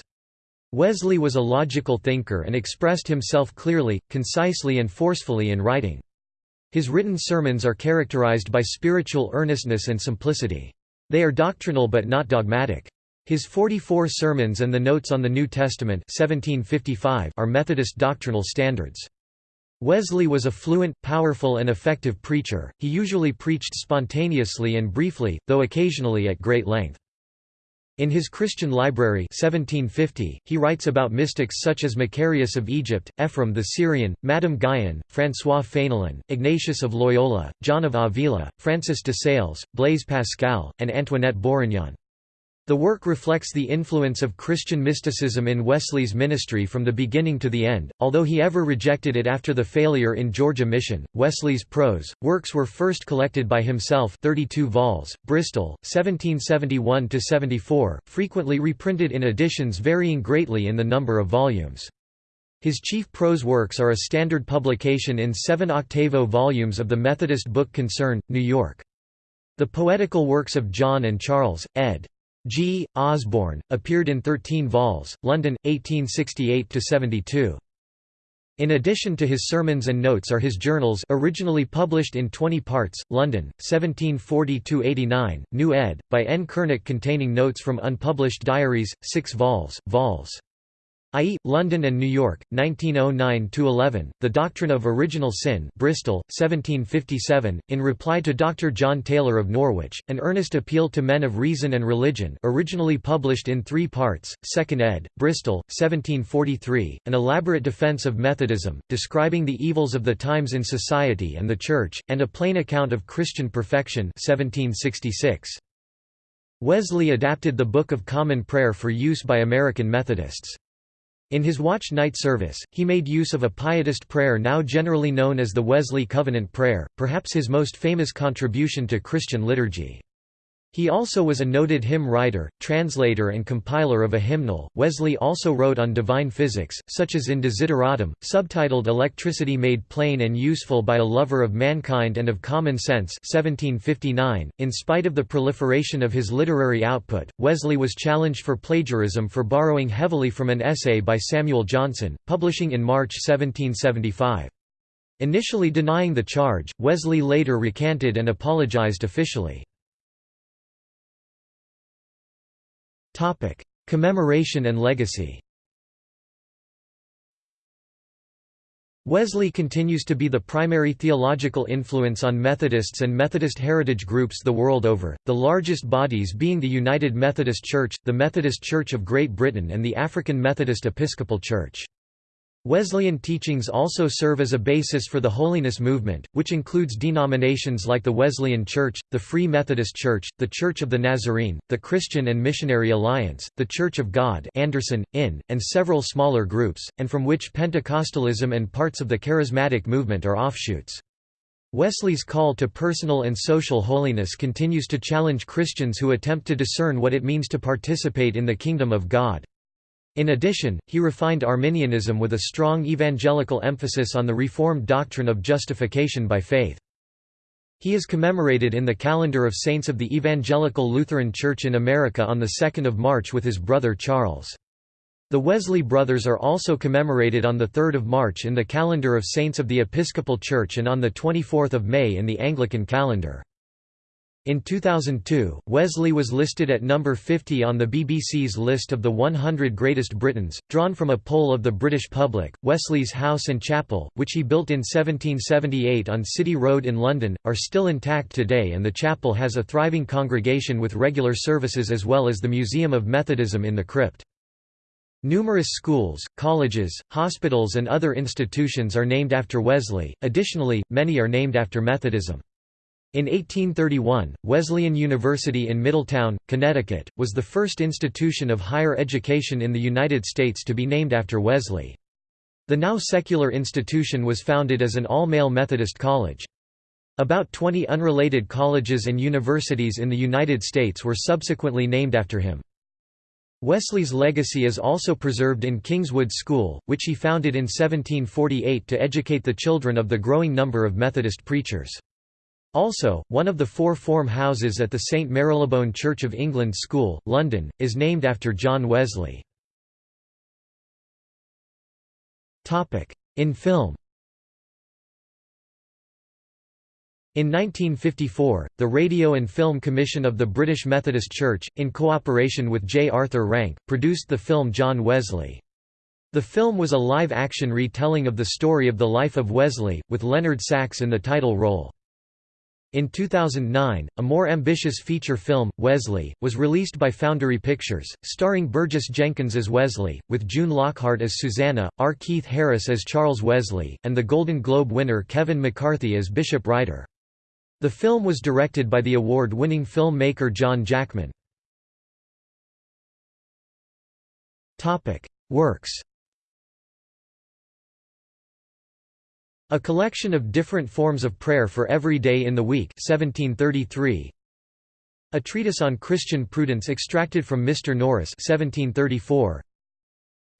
Speaker 1: Wesley was a logical thinker and expressed himself clearly, concisely and forcefully in writing. His written sermons are characterized by spiritual earnestness and simplicity. They are doctrinal but not dogmatic. His 44 sermons and the notes on the New Testament 1755 are Methodist doctrinal standards. Wesley was a fluent, powerful and effective preacher, he usually preached spontaneously and briefly, though occasionally at great length. In his Christian Library 1750, he writes about mystics such as Macarius of Egypt, Ephraim the Syrian, Madame Guyon, François Fénelon, Ignatius of Loyola, John of Avila, Francis de Sales, Blaise Pascal, and Antoinette Bourignon. The work reflects the influence of Christian mysticism in Wesley's ministry from the beginning to the end, although he ever rejected it after the failure in Georgia Mission. Wesley's prose works were first collected by himself, 32 vols, Bristol, 1771-74, frequently reprinted in editions varying greatly in the number of volumes. His chief prose works are a standard publication in seven octavo volumes of the Methodist Book Concern, New York. The Poetical Works of John and Charles, ed. G. Osborne, appeared in 13 vols, London, 1868–72. In addition to his sermons and notes are his journals originally published in 20 parts, London, 1740–89, New ed., by N. Curnock containing notes from unpublished diaries, 6 vols, vols. i.e., London and New York, 1909–11, The Doctrine of Original Sin Bristol, 1757, in reply to Dr. John Taylor of Norwich, An Earnest Appeal to Men of Reason and Religion originally published in three parts, 2nd ed., Bristol, 1743, An Elaborate Defence of Methodism, describing the evils of the times in society and the Church, and A Plain Account of Christian Perfection 1766. Wesley adapted the Book of Common Prayer for use by American Methodists. In his watch night service, he made use of a pietist prayer now generally known as the Wesley Covenant Prayer, perhaps his most famous contribution to Christian liturgy. He also was a noted hymn writer, translator, and compiler of a hymnal. Wesley also wrote on divine physics, such as in Desideratum, subtitled Electricity Made Plain and Useful by a Lover of Mankind and of Common Sense. 1759. In spite of the proliferation of his literary output, Wesley was challenged for plagiarism for borrowing heavily from an essay by Samuel Johnson, publishing in March 1775. Initially denying the charge, Wesley later recanted and apologized officially. Topic: Commemoration and legacy. Wesley continues to be the primary theological influence on Methodists and Methodist heritage groups the world over, the largest bodies being the United Methodist Church, the Methodist Church of Great Britain and the African Methodist Episcopal Church. Wesleyan teachings also serve as a basis for the holiness movement, which includes denominations like the Wesleyan Church, the Free Methodist Church, the Church of the Nazarene, the Christian and Missionary Alliance, the Church of God Anderson, Inn, and several smaller groups, and from which Pentecostalism and parts of the Charismatic movement are offshoots. Wesley's call to personal and social holiness continues to challenge Christians who attempt to discern what it means to participate in the kingdom of God. In addition, he refined Arminianism with a strong evangelical emphasis on the Reformed doctrine of justification by faith. He is commemorated in the calendar of saints of the Evangelical Lutheran Church in America on 2 March with his brother Charles. The Wesley brothers are also commemorated on 3 March in the calendar of saints of the Episcopal Church and on 24 May in the Anglican calendar. In 2002, Wesley was listed at number 50 on the BBC's list of the 100 Greatest Britons, drawn from a poll of the British public. Wesley's house and chapel, which he built in 1778 on City Road in London, are still intact today, and the chapel has a thriving congregation with regular services as well as the Museum of Methodism in the crypt. Numerous schools, colleges, hospitals, and other institutions are named after Wesley, additionally, many are named after Methodism. In 1831, Wesleyan University in Middletown, Connecticut, was the first institution of higher education in the United States to be named after Wesley. The now secular institution was founded as an all-male Methodist college. About 20 unrelated colleges and universities in the United States were subsequently named after him. Wesley's legacy is also preserved in Kingswood School, which he founded in 1748 to educate the children of the growing number of Methodist preachers. Also, one of the four form houses at the St Marylebone Church of England School, London, is named after John Wesley. In film In 1954, the Radio and Film Commission of the British Methodist Church, in cooperation with J. Arthur Rank, produced the film John Wesley. The film was a live-action retelling of the story of the life of Wesley, with Leonard Sachs in the title role. In 2009, a more ambitious feature film, Wesley, was released by Foundry Pictures, starring Burgess Jenkins as Wesley, with June Lockhart as Susanna, R. Keith Harris as Charles Wesley, and the Golden Globe winner Kevin McCarthy as Bishop Ryder. The film was directed by the award-winning filmmaker John Jackman. Works A collection of different forms of prayer for every day in the week 1733. A treatise on Christian prudence extracted from Mr. Norris 1734.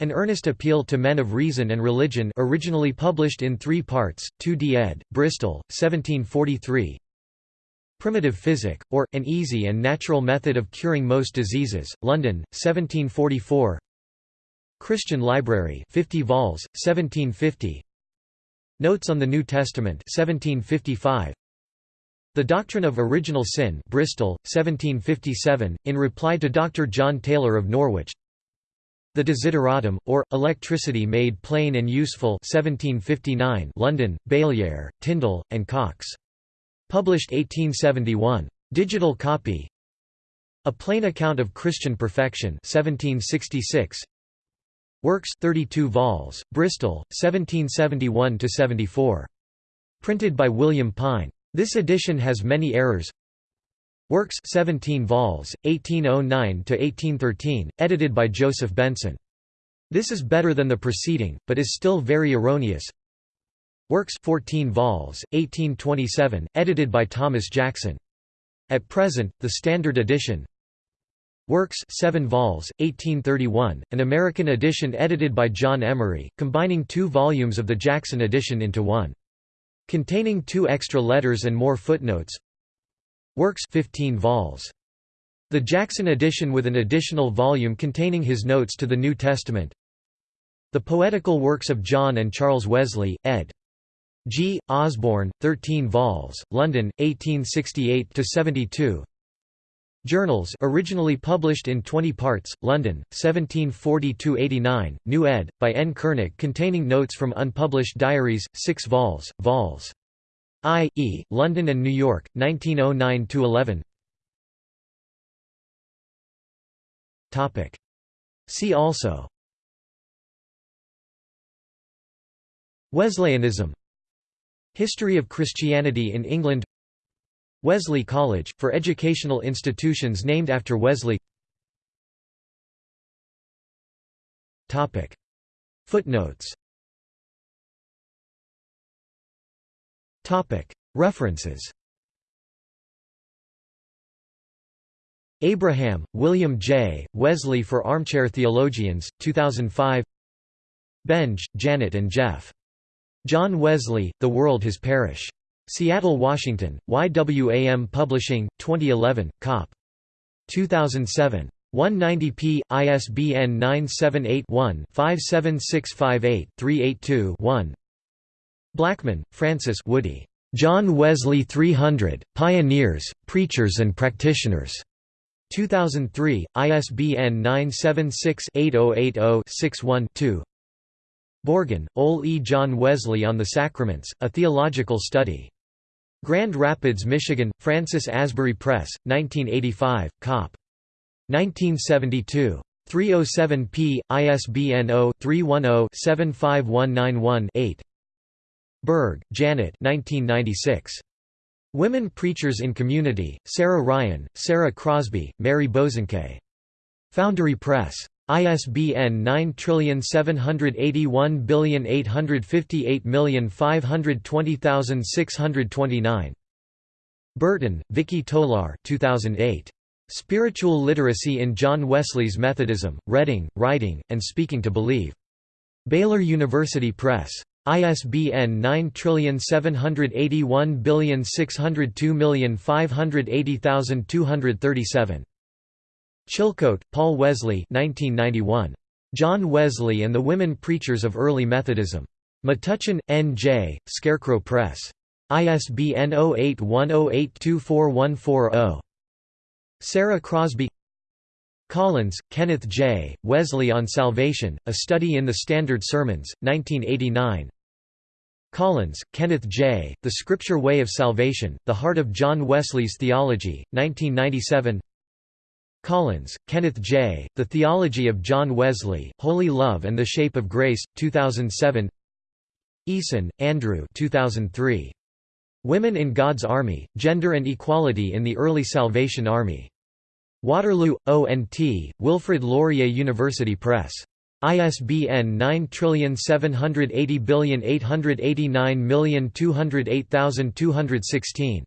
Speaker 1: An earnest appeal to men of reason and religion originally published in three parts, 2d ed., Bristol, 1743. Primitive Physic, or, An Easy and Natural Method of Curing Most Diseases, London, 1744 Christian Library 50 vols, 1750 Notes on the New Testament 1755. The Doctrine of Original Sin Bristol, 1757, in reply to Dr. John Taylor of Norwich The Desideratum, or, Electricity Made Plain and Useful 1759 London, Baillière, Tindall, and Cox. Published 1871. Digital copy A Plain Account of Christian Perfection 1766. Works 32 vols, Bristol, 1771–74. Printed by William Pine. This edition has many errors Works 17 vols, 1809–1813, edited by Joseph Benson. This is better than the preceding, but is still very erroneous. Works 14 vols, 1827, edited by Thomas Jackson. At present, the standard edition Works 7 vols, 1831, an American edition edited by John Emory, combining two volumes of the Jackson edition into one. Containing two extra letters and more footnotes Works 15 vols. The Jackson edition with an additional volume containing his notes to the New Testament The Poetical Works of John and Charles Wesley, ed. G. Osborne, 13 vols, London, 1868–72 Journals originally published in 20 parts, London, 1740–89, New ed., by N. Curnock containing notes from unpublished diaries, 6 vols, vols. I. E., London and New York, 1909–11 See also Wesleyanism History of Christianity in England Wesley College, for educational institutions named after Wesley Footnotes References Abraham, William J., Wesley for Armchair Theologians, 2005 Benge, Janet and Jeff. John Wesley, The World His Parish. Seattle, Washington, YWAM Publishing, 2011, Cop. 2007. 190p, ISBN 978 one 57658 382 one Blackman, Francis Woody. John Wesley 300, Pioneers, Preachers and Practitioners. 2003, ISBN 976-8080-61-2 Borgen, Ole E. John Wesley on the Sacraments, A Theological Study. Grand Rapids, Michigan, Francis Asbury Press, 1985, Cop. 1972. 307p, ISBN 0-310-75191-8 Burge, Janet 1996. Women Preachers in Community, Sarah Ryan, Sarah Crosby, Mary Bosanquet. Foundry Press. ISBN 9781558520629. Burton, Vicki Tolar 2008. Spiritual Literacy in John Wesley's Methodism, Reading, Writing, and Speaking to Believe. Baylor University Press. ISBN 9781602580237. Chilcote, Paul Wesley 1991. John Wesley and the Women Preachers of Early Methodism. Metuchen, N.J., Scarecrow Press. ISBN 0810824140. Sarah Crosby Collins, Kenneth J., Wesley on Salvation, A Study in the Standard Sermons, 1989 Collins, Kenneth J., The Scripture Way of Salvation, The Heart of John Wesley's Theology, 1997 Collins, Kenneth J., The Theology of John Wesley, Holy Love and the Shape of Grace, 2007 Eason, Andrew 2003. Women in God's Army, Gender and Equality in the Early Salvation Army. Waterloo, O&T, Wilfrid Laurier University Press. ISBN 9780889208216.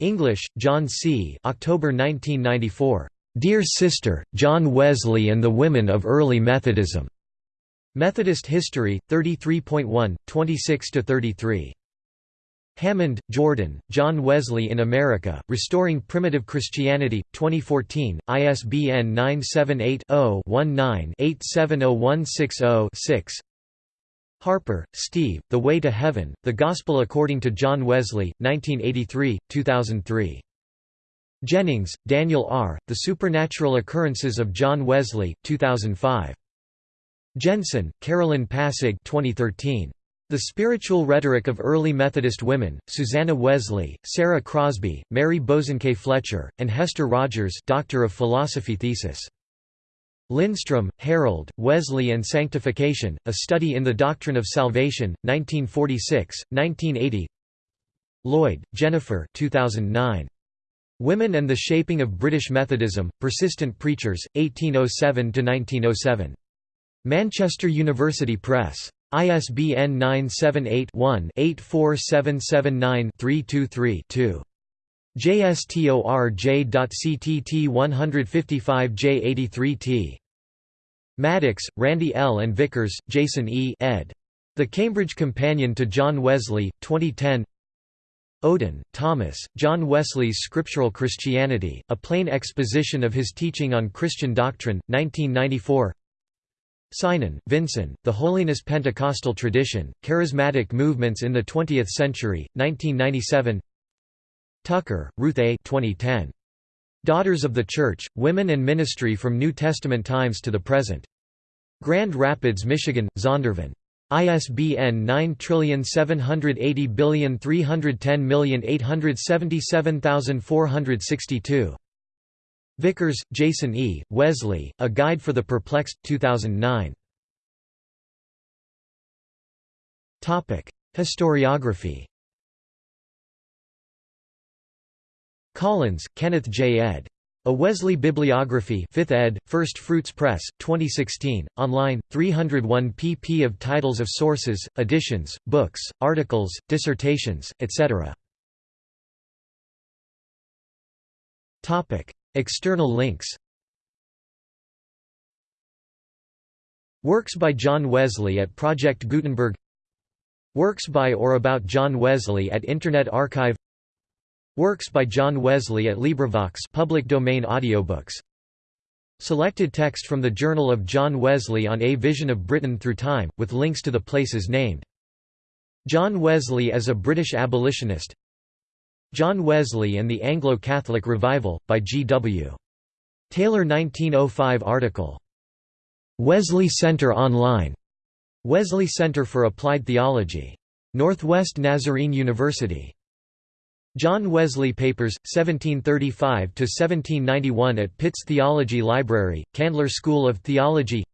Speaker 1: English, John C. October 1994. Dear Sister, John Wesley and the Women of Early Methodism. Methodist History, 33.1, 26–33. Hammond, Geordan, John Wesley in America, Restoring Primitive Christianity, 2014, ISBN 978-0-19-870160-6 Harper, Steve, The Way to Heaven, The Gospel According to John Wesley, 1983, 2003. Jennings, Daniel R., The Supernatural Occurrences of John Wesley, 2005. Jensen, Carolyn Passig 2013. The Spiritual Rhetoric of Early Methodist Women, Susanna Wesley, Sarah Crosby, Mary Bosanquet Fletcher, and Hester Rogers Doctor of Philosophy thesis. Lindstrom, Harold, Wesley and Sanctification, A Study in the Doctrine of Salvation, 1946, 1980 Lloyd, Jennifer 2009. Women and the Shaping of British Methodism, Persistent Preachers, 1807–1907. Manchester University Press. ISBN 978-1-84779-323-2. JSTORJ.CTT 155J83T. Maddox, Randy L. and Vickers, Jason E. ed. The Cambridge Companion to John Wesley, 2010 Oden, Thomas, John Wesley's Scriptural Christianity, A Plain Exposition of His Teaching on Christian Doctrine, 1994 Synan, Vincent, The Holiness Pentecostal Tradition, Charismatic Movements in the Twentieth Century, 1997 Tucker, Ruth A. 2010. Daughters of the Church, Women and Ministry from New Testament Times to the Present. Grand Rapids, Michigan, Zondervan. ISBN 9780310877462. Vickers, Jason E., Wesley, A Guide for the Perplexed, 2009. Historiography Collins, Kenneth J. ed. A Wesley Bibliography 5th ed., First Fruits Press, 2016, online, 301 pp of titles of sources, editions, books, articles, dissertations, etc. External links Works by John Wesley at Project Gutenberg Works by or about John Wesley at Internet Archive Works by John Wesley at LibriVox public domain audiobooks Selected text from the Journal of John Wesley on A Vision of Britain Through Time, with links to the places named. John Wesley as a British abolitionist John Wesley and the Anglo-Catholic Revival, by G. W. Taylor 1905 article. Wesley Center Online. Wesley Center for Applied Theology. Northwest Nazarene University. John Wesley Papers, 1735–1791 at Pitts Theology Library, Candler School of Theology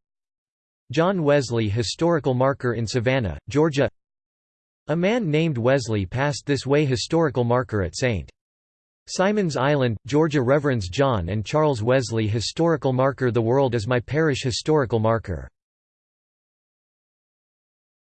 Speaker 1: John Wesley Historical Marker in Savannah, Georgia a man named Wesley passed this way historical marker at St. Simon's Island, Georgia Reverends John and Charles Wesley Historical Marker The world is my parish historical marker